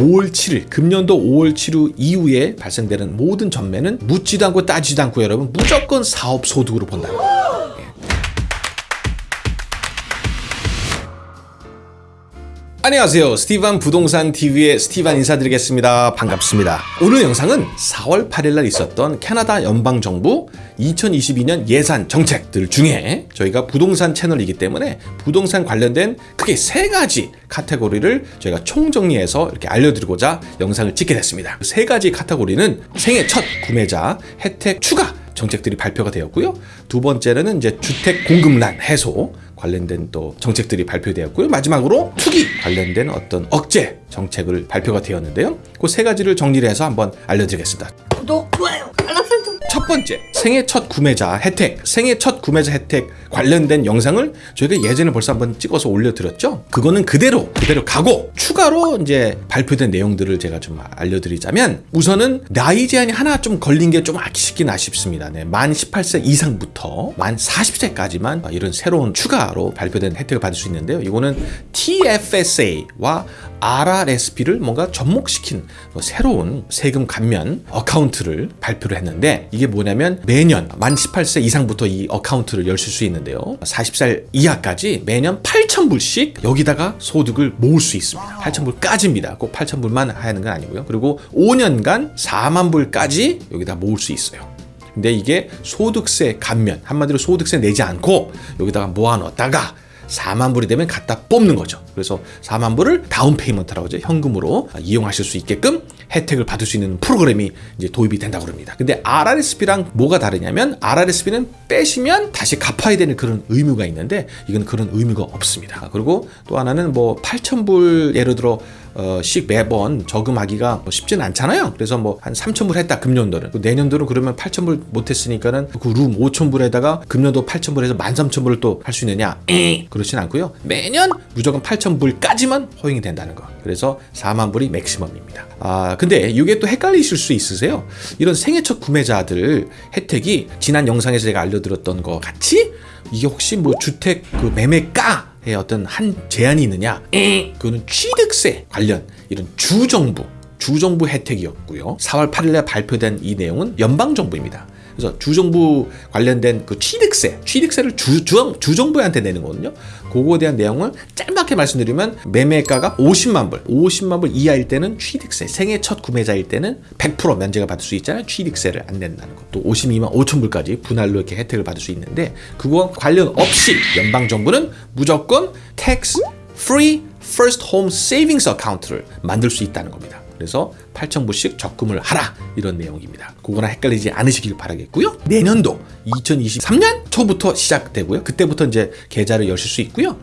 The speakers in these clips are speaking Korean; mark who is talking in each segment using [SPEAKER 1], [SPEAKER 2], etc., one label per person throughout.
[SPEAKER 1] 5월 7일 금년도 5월 7일 이후에 발생되는 모든 전매는 묻지도 않고 따지도 않고 여러분 무조건 사업 소득으로 본다는 거예요. 안녕하세요. 스티반 부동산 TV의 스티반 인사드리겠습니다. 반갑습니다. 오늘 영상은 4월 8일날 있었던 캐나다 연방정부 2022년 예산 정책들 중에 저희가 부동산 채널이기 때문에 부동산 관련된 크게 세 가지 카테고리를 저희가 총정리해서 이렇게 알려드리고자 영상을 찍게 됐습니다. 세 가지 카테고리는 생애 첫 구매자 혜택 추가 정책들이 발표가 되었고요. 두 번째는 이제 주택 공급난 해소 관련된 또 정책들이 발표되었고요. 마지막으로 투기 관련된 어떤 억제 정책을 발표가 되었는데요. 그 세 가지를 정리를 해서 한번 알려드리겠습니다.
[SPEAKER 2] 구독, 좋아요, 알람 설정.
[SPEAKER 1] 첫 번째 생애 첫 구매자 혜택. 생애 첫 구매자 혜택 관련된 영상을 저희가 예전에 벌써 한번 찍어서 올려드렸죠? 그거는 그대로 그대로 가고 추가로 이제 발표된 내용들을 제가 좀 알려드리자면 우선은 나이 제한이 하나 좀 걸린 게 좀 아쉽긴 아쉽습니다. 네, 만 18세 이상부터 만 40세까지만 이런 새로운 추가로 발표된 혜택을 받을 수 있는데요. 이거는 TFSA와 RRSP를 뭔가 접목시킨 뭐 새로운 세금 감면 account를 발표를 했는데 이게 뭐냐면 매년 만 18세 이상부터 이 account를 열실 수 있는데요. 40살 이하까지 매년 8,000불씩 여기다가 소득을 모을 수 있습니다. 8,000불까지입니다. 꼭 8,000불만 하는 건 아니고요. 그리고 5년간 4만 불까지 여기다 모을 수 있어요. 근데 이게 소득세 감면 한마디로 소득세 내지 않고 여기다가 모아놓다가 4만 불이 되면 갖다 뽑는 거죠. 그래서 4만 불을 down payment라고 하죠. 현금으로 이용하실 수 있게끔 혜택을 받을 수 있는 프로그램이 이제 도입이 된다고 합니다. 근데 RRSP랑 뭐가 다르냐면 RRSP는 빼시면 다시 갚아야 되는 그런 의무가 있는데 이건 그런 의무가 없습니다. 그리고 또 하나는 뭐 8,000불 예를 들어 어, 씩 매번 저금하기가 뭐 쉽지는 않잖아요. 그래서 뭐 한 3천불 했다 금년도는 그 내년도는 그러면 8천불 못했으니까는 그럼 5천불에다가 금년도 8천불에서 13,000불을 또 할 수 있느냐? 그렇진 않고요. 매년 무조건 8천불까지만 허용이 된다는 거. 그래서 4만 불이 맥시멈입니다. 아 근데 이게 또 헷갈리실 수 있으세요. 이런 생애 첫 구매자들 혜택이 지난 영상에서 제가 알려드렸던 것 같이 이게 혹시 뭐 주택 그 매매가 의 어떤 한 제한이 있느냐? 그거는 취득 세 관련 이런 주정부 주정부 혜택이었고요. 4월 8일에 발표된 이 내용은 연방정부입니다. 그래서 주정부 관련된 그 취득세, 취득세를 주, 주, 주정부한테 내는 거거든요. 그거에 대한 내용을 짧게 말씀드리면 매매가가 50만 불, 50만 불 이하일 때는 취득세, 생애 첫 구매자일 때는 100% 면제가 받을 수 있잖아요. 취득세를 안 낸다는 거. 또 52만 5천 불까지 분할로 이렇게 혜택을 받을 수 있는데 그거와 관련 없이 연방 정부는 무조건 tax free first home savings account를 만들 수 있다는 겁니다. 그래서 8,000불씩 적금을 하라 이런 내용입니다. 그거나 헷갈리지 않으시길 바라겠고요. 내년도 2023년 초부터 시작되고요. 그때부터 이제 계좌를 여실 수 있고요.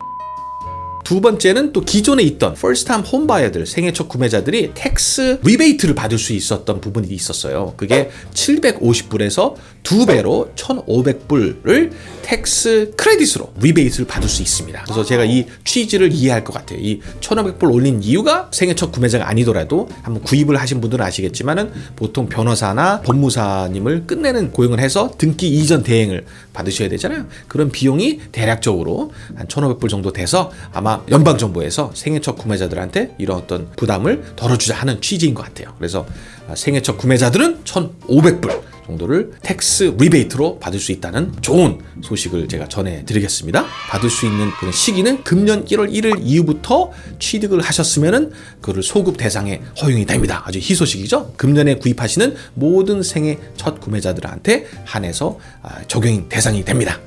[SPEAKER 1] 두 번째는 또 기존에 있던 time home buyer들 생애 첫 구매자들이 tax rebate를 받을 수 있었던 부분이 있었어요. 그게 750불에서 두 배로 1,500불을 tax credit으로 rebate를 받을 수 있습니다. 그래서 제가 이 취지를 이해할 것 같아요. 이 1,500불 올린 이유가 생애 첫 구매자가 아니더라도 한번 구입을 하신 분들은 아시겠지만은 보통 변호사나 법무사님을 끝내는 고용을 해서 등기 이전 대행을 받으셔야 되잖아요. 그런 비용이 대략적으로 한 1,500불 정도 돼서 아마 연방정부에서 생애 첫 구매자들한테 이런 어떤 부담을 덜어주자 하는 취지인 것 같아요. 그래서 생애 첫 구매자들은 1,500불 정도를 tax rebate로 받을 수 있다는 좋은 소식을 제가 전해드리겠습니다. 받을 수 있는 그런 시기는 금년 1월 1일 이후부터 취득을 하셨으면 은 그를 소급 대상에 허용이 됩니다. 아주 희소식이죠. 금년에 구입하시는 모든 생애 첫 구매자들한테 한해서 적용 대상이 됩니다.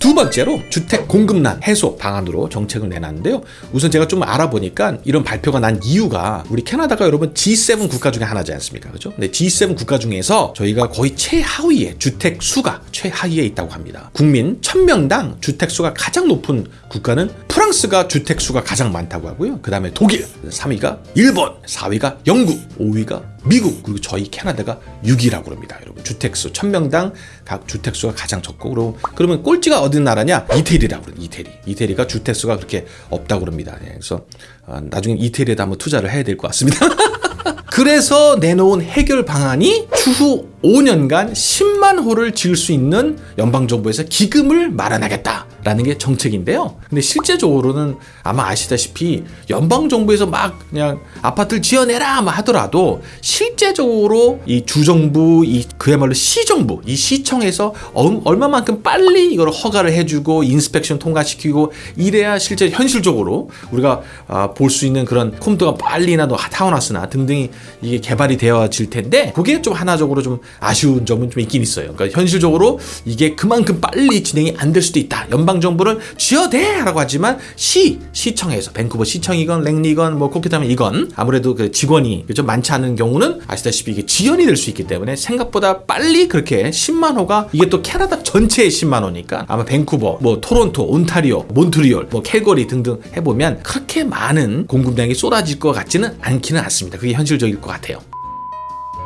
[SPEAKER 1] 두 번째로 주택 공급난 해소 방안으로 정책을 내놨는데요. 우선 제가 좀 알아보니까 이런 발표가 난 이유가 우리 캐나다가 여러분 G7 국가 중에 하나지 않습니까? 그죠? 근데 G7 국가 중에서 저희가 거의 최하위에 주택 수가 최하위에 있다고 합니다. 국민 1000명당 주택 수가 가장 높은 국가는 프랑스가 주택 수가 가장 많다고 하고요. 그 다음에 독일, 3위가 일본, 4위가 영국, 5위가 미국 그리고 저희 캐나다가 6위라고 합니다. 여러분 주택수 1000명당 각 주택수가 가장 적고 그럼 그러면 꼴찌가 어디 나라냐? 이태리라고 그래요. 이태리. 이태리가 주택수가 그렇게 없다고 그럽니다. 예, 그래서 아, 나중에 이태리에다 한번 투자를 해야 될 것 같습니다. 그래서 내놓은 해결 방안이 추후 5년간 10만 호를 지을 수 있는 연방정부에서 기금을 마련하겠다라는 게 정책인데요. 근데 실제적으로는 아마 아시다시피 연방정부에서 막 그냥 아파트를 지어내라 막 하더라도 실제적으로 이 주정부, 이 그야말로 시정부, 이 시청에서 얼- 얼마만큼 빨리 이걸 허가를 해주고 인스펙션 통과시키고 이래야 실제 현실적으로 우리가 아, 볼수 있는 그런 콤도가 빨리나 또 타운하우스나 등등이 이게 개발이 되어질 텐데 그게 좀 하나적으로 좀 아쉬운 점은 좀 있긴 있어요. 그러니까 현실적으로 이게 그만큼 빨리 진행이 안 될 수도 있다. 연방 정부는 지어대라고 하지만 시 시청에서 밴쿠버 시청이건 랭리건 뭐 코키타면 이건 아무래도 그 직원이 좀 많지 않은 경우는 아시다시피 이게 지연이 될 수 있기 때문에 생각보다 빨리 그렇게 10만 호가 이게 또 캐나다 전체의 10만 호니까 아마 밴쿠버, 뭐 토론토, 온타리오, 몬트리올, 뭐 캘거리 등등 해보면 그렇게 많은 공급량이 쏟아질 것 같지는 않기는 않습니다. 그게 현실적일 것 같아요.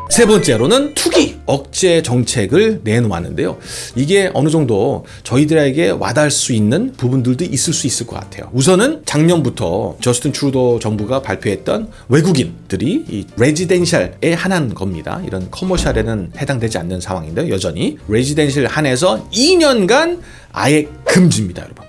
[SPEAKER 1] 세 번째로는 투기 억제 정책을 내놓았는데요. 이게 어느 정도 저희들에게 와닿을 수 있는 부분들도 있을 수 있을 것 같아요. 우선은 작년부터 저스틴 트루도 정부가 발표했던 외국인들이 이 residential에 한한 겁니다. 이런 commercial에는 해당되지 않는 상황인데 여전히 residential 한해서 2년간 아예 금지입니다, 여러분.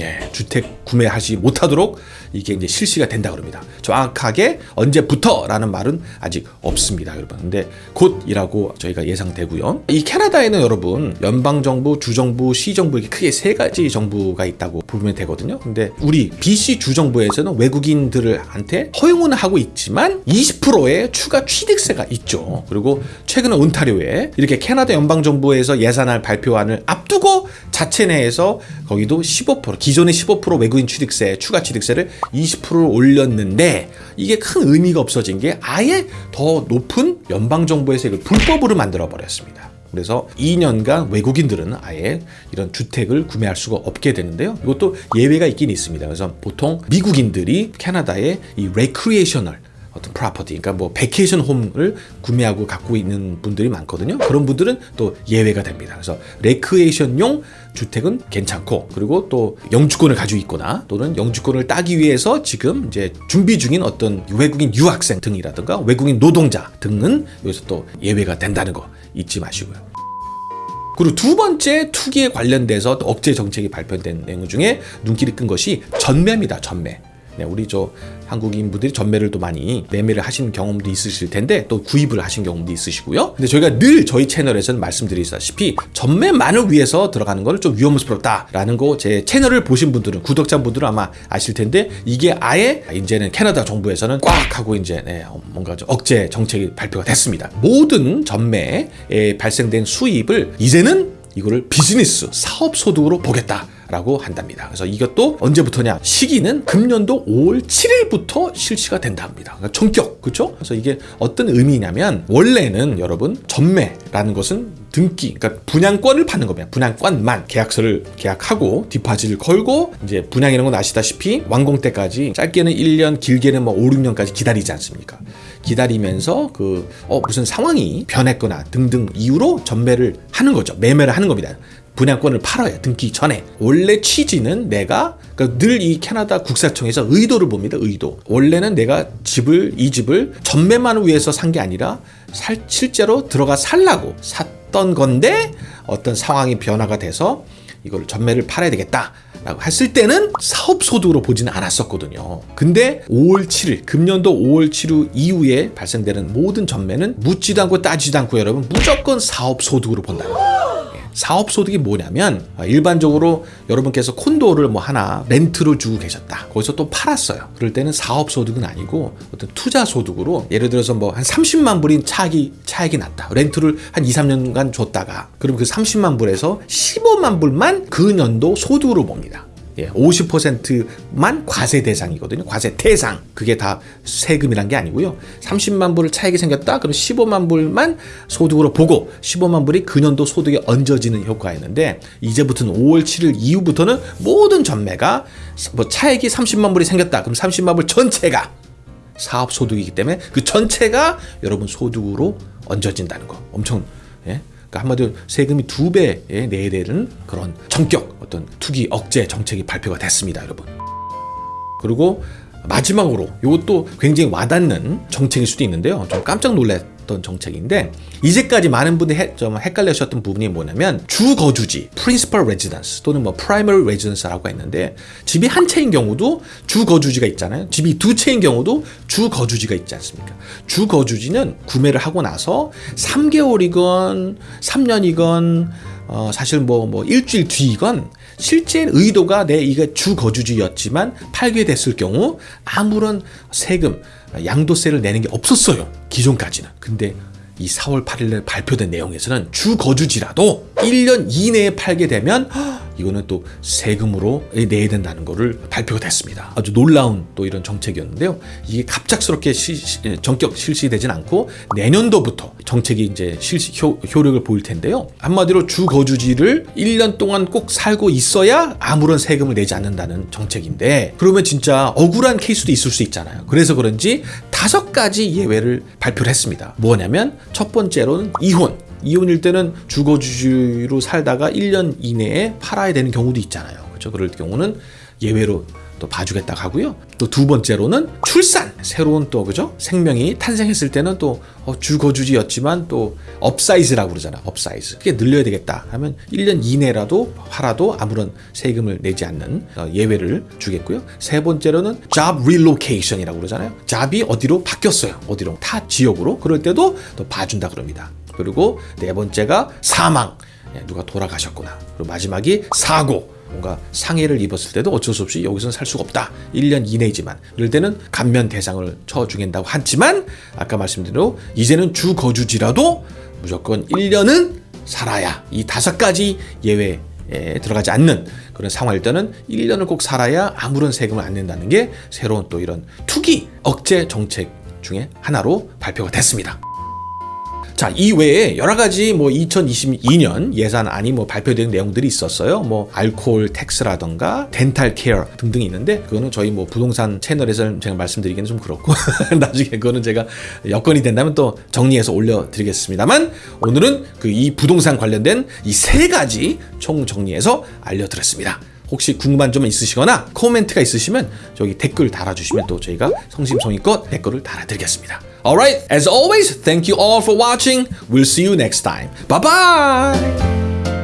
[SPEAKER 1] 예, 주택 구매하지 못하도록 이게 이제 실시가 된다 그럽니다. 정확하게 언제부터라는 말은 아직 없습니다, 여러분. 근데 곧이라고 저희가 예상되고요. 이 캐나다에는 여러분 연방 정부, 주 정부, 시 정부 이렇게 크게 세 가지 정부가 있다고 보면 되거든요. 근데 우리 BC 주 정부에서는 외국인들한테 허용은 하고 있지만 20%의 추가 취득세가 있죠. 그리고 최근에 온타리오에 이렇게 캐나다 연방 정부에서 예산안 발표안을 앞두고 자체 내에서 거기도 15% 기존의 15% 외국인 취득세 추가 취득세를 20%를 올렸는데 이게 큰 의미가 없어진 게 아예 더 높은 연방 정부에서 이걸 불법으로 만들어 버렸습니다. 그래서 2년간 외국인들은 아예 이런 주택을 구매할 수가 없게 되는데요. 이것도 예외가 있긴 있습니다. 그래서 보통 미국인들이 캐나다의 이 recreational 어떤 property, 그러니까 뭐 vacation home을 구매하고 갖고 있는 분들이 많거든요. 그런 분들은 또 예외가 됩니다. 그래서 레크레이션용 주택은 괜찮고 그리고 또 영주권을 가지고 있거나 또는 영주권을 따기 위해서 지금 이제 준비 중인 어떤 외국인 유학생 등이라든가 외국인 노동자 등은 여기서 또 예외가 된다는 거 잊지 마시고요. 그리고 두 번째 투기에 관련돼서 또 억제 정책이 발표된 내용 중에 눈길이 끈 것이 전매입니다. 전매. 네, 우리 저 한국인 분들이 전매를 또 많이 매매를 하신 경험도 있으실 텐데 또 구입을 하신 경험도 있으시고요. 근데 저희가 늘 저희 채널에서는 말씀드리다시피 전매만을 위해서 들어가는 거는 좀 위험스럽다라는 거 제 채널을 보신 분들은 구독자분들은 아마 아실 텐데 이게 아예 이제는 캐나다 정부에서는 꽉 하고 이제 네, 뭔가 좀 억제 정책이 발표가 됐습니다. 모든 전매에 발생된 수입을 이제는 이거를 비즈니스 사업 소득으로 보겠다. 라고 한답니다. 그래서 이것도 언제부터냐? 시기는 금년도 5월 7일부터 실시가 된다 합니다. 그러니까 전격, 그렇죠? 그래서 이게 어떤 의미냐면 원래는 여러분 전매라는 것은 등기, 그러니까 분양권을 받는 겁니다. 분양권만 계약서를 계약하고 디파짓을 걸고 이제 분양이라는 건 아시다시피 완공 때까지 짧게는 1년, 길게는 뭐 5, 6년까지 기다리지 않습니까? 기다리면서 그 어, 무슨 상황이 변했거나 등등 이유로 전매를 하는 거죠. 매매를 하는 겁니다. 분양권을 팔아야 등기 전에 원래 취지는 내가 그러니까 늘 이 캐나다 국세청에서 의도를 봅니다 의도 원래는 내가 집을 이 집을 전매만을 위해서 산 게 아니라 살, 실제로 들어가 살라고 샀던 건데 어떤 상황이 변화가 돼서 이걸 전매를 팔아야 되겠다 라고 했을 때는 사업 소득으로 보지는 않았었거든요. 근데 5월 7일, 금년도 5월 7일 이후에 발생되는 모든 전매는 묻지도 않고 따지도 않고 여러분 무조건 사업 소득으로 본다는 거예요. 사업 소득이 뭐냐면 아, 일반적으로 여러분께서 콘도를 뭐 하나 렌트를 주고 계셨다. 거기서 또 팔았어요. 그럴 때는 사업 소득은 아니고 어떤 투자 소득으로 예를 들어서 뭐 한 30만 불인 차익이 차익이 났다. 렌트를 한 2, 3년간 줬다가 그럼 그 30만 불에서 15만 불만 그 년도 소득으로 봅니다. 예, 50%만 과세 대상이거든요. 과세 대상. 그게 다 세금이란 게 아니고요. 30만 불을 차익이 생겼다? 그럼 15만 불만 소득으로 보고 15만 불이 그년도 소득에 얹어지는 효과였는데 이제부터는 5월 7일 이후부터는 모든 전매가 뭐 차익이 30만 불이 생겼다. 그럼 30만 불 전체가 사업 소득이기 때문에 그 전체가 여러분 소득으로 얹어진다는 거. 엄청 예? 그러니까 한마디로 세금이 두 배에 내되는 그런 전격 어떤 투기 억제 정책이 발표가 됐습니다, 여러분. 그리고 마지막으로 이것도 굉장히 와닿는 정책일 수도 있는데요. 좀 깜짝 놀랐. 어떤 정책인데 이제까지 많은 분들이 해- 좀 헷갈려하셨던 부분이 뭐냐면 주 거주지 principal residence 또는 뭐 primary residence라고 했는데 집이 한 채인 경우도 주 거주지가 있잖아요. 집이 두 채인 경우도 주 거주지가 있지 않습니까? 주 거주지는 구매를 하고 나서 3개월이건 3년이건 어, 사실 뭐, 뭐, 일주일 뒤이건 실제 의도가 내 이게 주 거주지였지만 팔게 됐을 경우 아무런 세금, 양도세를 내는 게 없었어요. 기존까지는. 근데 이 4월 8일에 발표된 내용에서는 주 거주지라도 1년 이내에 팔게 되면 헉, 이거는 또 세금으로 내야 된다는 것을 발표가 됐습니다. 아주 놀라운 또 이런 정책이었는데요. 이게 갑작스럽게 시- 시- 전격 실시되진 않고 내년도부터 정책이 이제 실시 효, 효력을 보일 텐데요. 한마디로 주 거주지를 1년 동안 꼭 살고 있어야 아무런 세금을 내지 않는다는 정책인데 그러면 진짜 억울한 케이스도 있을 수 있잖아요. 그래서 그런지 다섯 가지 예외를 발표를 했습니다. 뭐냐면 첫 번째로는 이혼. 이혼일 때는 주거주지로 살다가 1년 이내에 팔아야 되는 경우도 있잖아요. 그렇죠? 그럴 경우는 예외로 또 봐주겠다고 하고요. 또 두 번째로는 출산. 새로운 또 그죠? 생명이 탄생했을 때는 또 어, 주거주지였지만 또 upsize라고 그러잖아. upsize. 그게 늘려야 되겠다 하면 1년 이내라도 팔아도 아무런 세금을 내지 않는 어, 예외를 주겠고요. 세 번째로는 job relocation이라고 그러잖아요. job이 어디로 바뀌었어요. 어디로 타 지역으로. 그럴 때도 또 봐준다 그럽니다. 그리고 네 번째가 사망. 예, 누가 돌아가셨구나. 그리고 마지막이 사고. 뭔가 상해를 입었을 때도 어쩔 수 없이 여기서는 살 수가 없다. 1년 이내지만. 이럴 때는 감면 대상을 쳐주겠다고 하지만 아까 말씀드린 대로 이제는 주 거주지라도 무조건 1년은 살아야 이 다섯 가지 예외에 들어가지 않는 그런 상황일 때는 1년을 꼭 살아야 아무런 세금을 안 낸다는 게 새로운 또 이런 투기 억제 정책 중에 하나로 발표가 됐습니다. 자, 이 외에 여러 가지 뭐 2022년 예산안이 뭐 발표된 내용들이 있었어요. 뭐 알코올 tax라던가 dental care 등등이 있는데 그거는 저희 뭐 부동산 채널에서 제가 말씀드리기는 좀 그렇고 나중에 그거는 제가 여건이 된다면 또 정리해서 올려드리겠습니다만 오늘은 그 이 부동산 관련된 이 세 가지 총 정리해서 알려드렸습니다. 혹시 궁금한 점 있으시거나 코멘트가 있으시면 저기 댓글 달아주시면 또 저희가 성심성의껏 댓글을 달아드리겠습니다. Alright, as always, thank you all for watching. We'll see you next time. Bye bye!